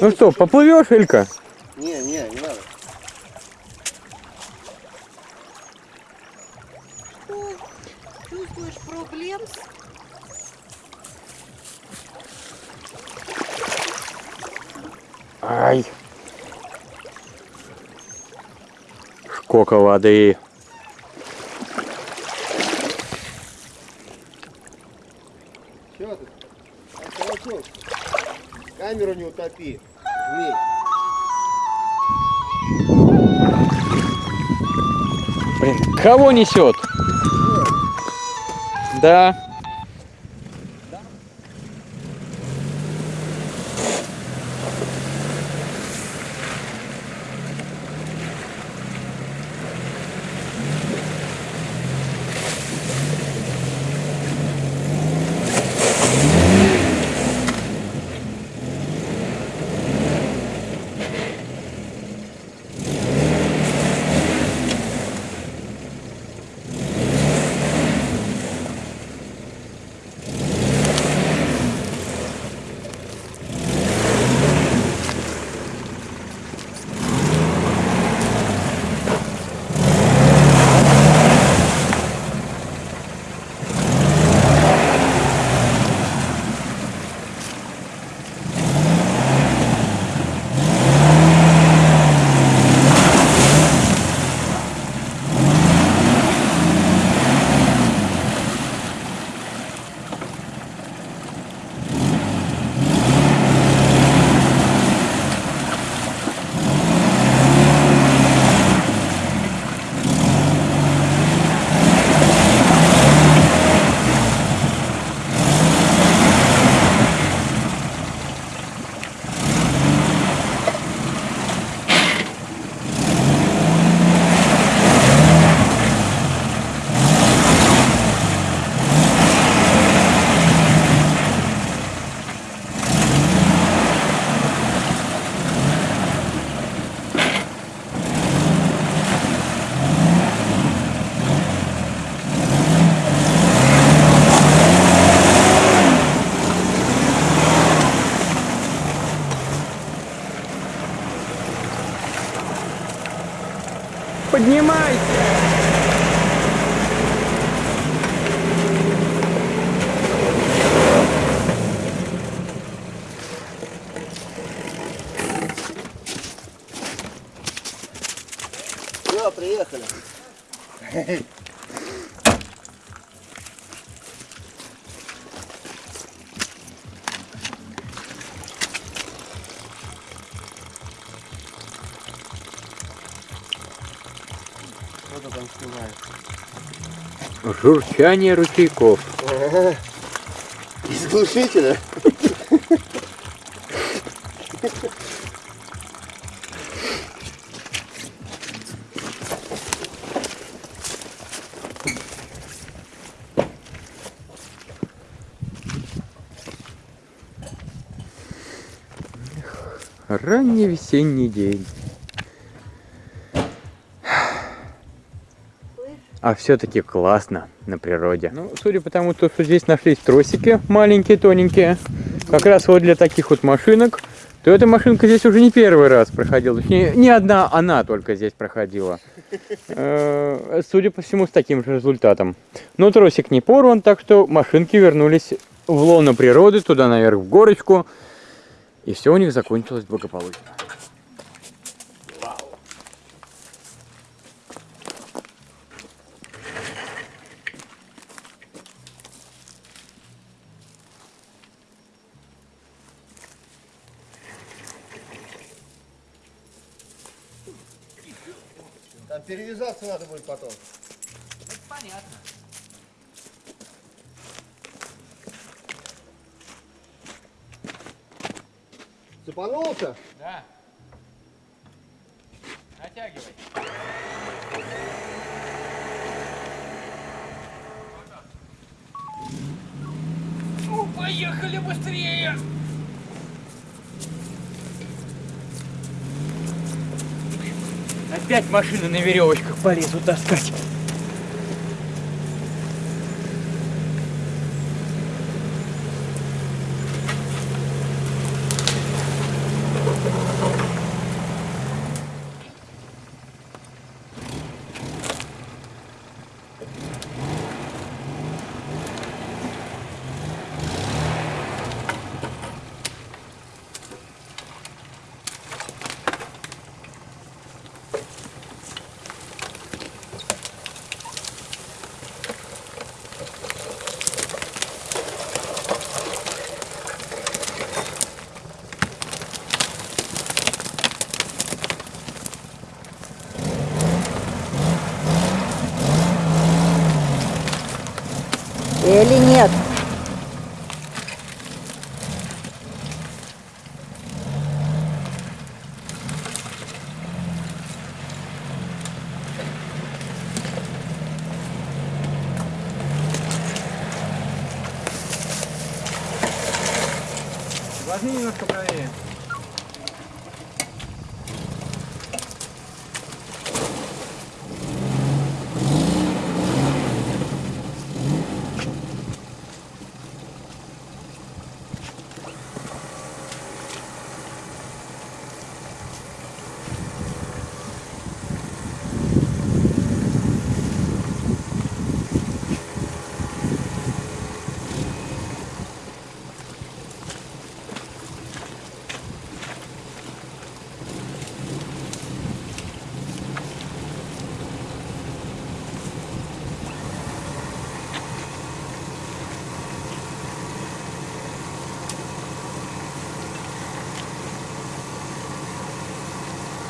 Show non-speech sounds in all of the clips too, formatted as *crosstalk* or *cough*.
Ну что, поплывешь, Элька? Не, не, не надо. Чувствуешь проблем? Ай. Сколько воды. Чего ты? Околоток. Камеру не утопи. Блин, кого несет? Да. Поднимайся! Все, приехали. *laughs* Снимаешь? Журчание ручейков. Из глушителя? Ранний весенний день. А все-таки классно на природе. Ну, судя по тому, то, что здесь нашлись тросики маленькие, тоненькие, как раз вот для таких вот машинок, то эта машинка здесь уже не первый раз проходила. Точнее, не одна она только здесь проходила. Э, Судя по всему, с таким же результатом. Но тросик не порван, так что машинки вернулись в лоно природы, туда наверх в горочку. И все у них закончилось благополучно. Там перевязаться надо будет потом. Понятно. Цепанулся? Да. Натягивай. Ну, поехали быстрее! Опять машины на веревочках полезут таскать. as meninas que eu ganhei.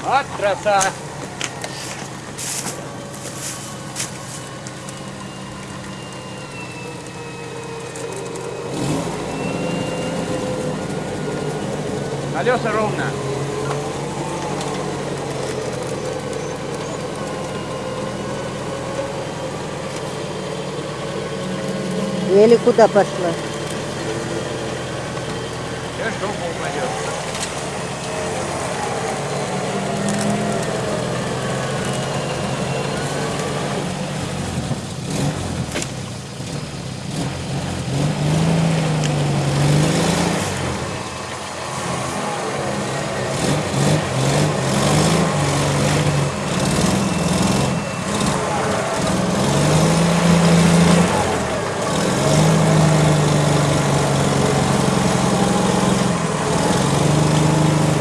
Вот краса! Колеса ровно. Или куда пошла? Сейчас жопу упадет.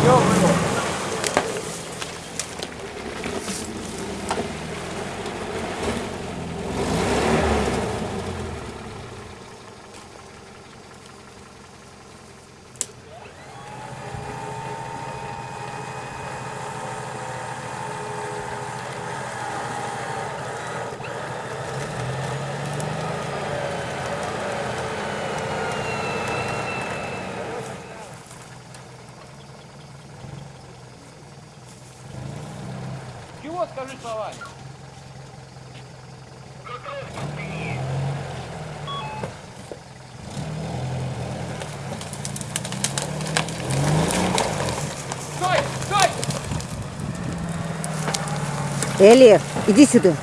Все, вывод. Чего скажи словами? Стой! Стой! Эли, иди сюда.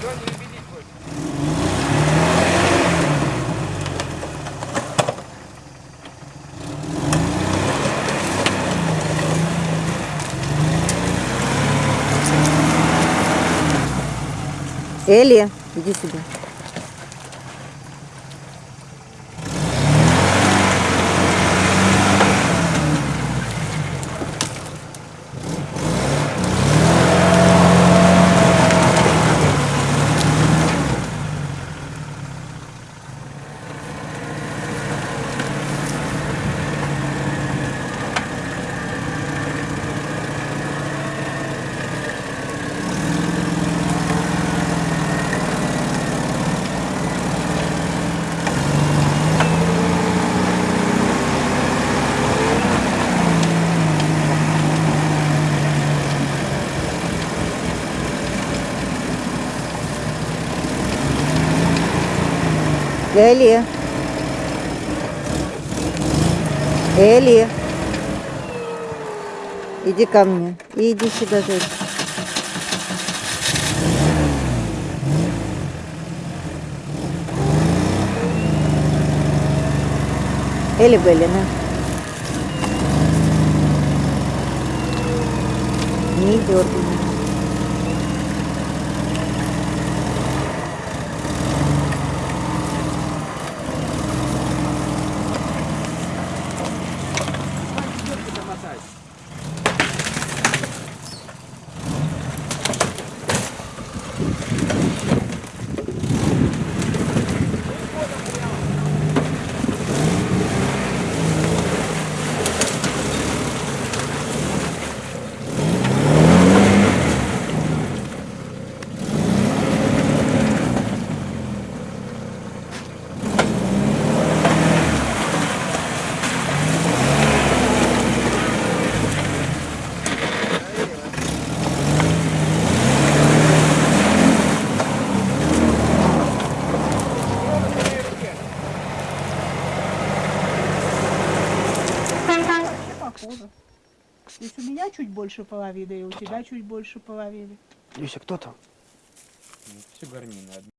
Что не любить больше? Эли, иди сюда. Эли. Эли. Иди ко мне. И иди сюда, зайчик. Эли Белли, на. Не дергай. Чуть больше половины, и у тебя чуть больше половины. Люся, кто там? Все гарнины одни.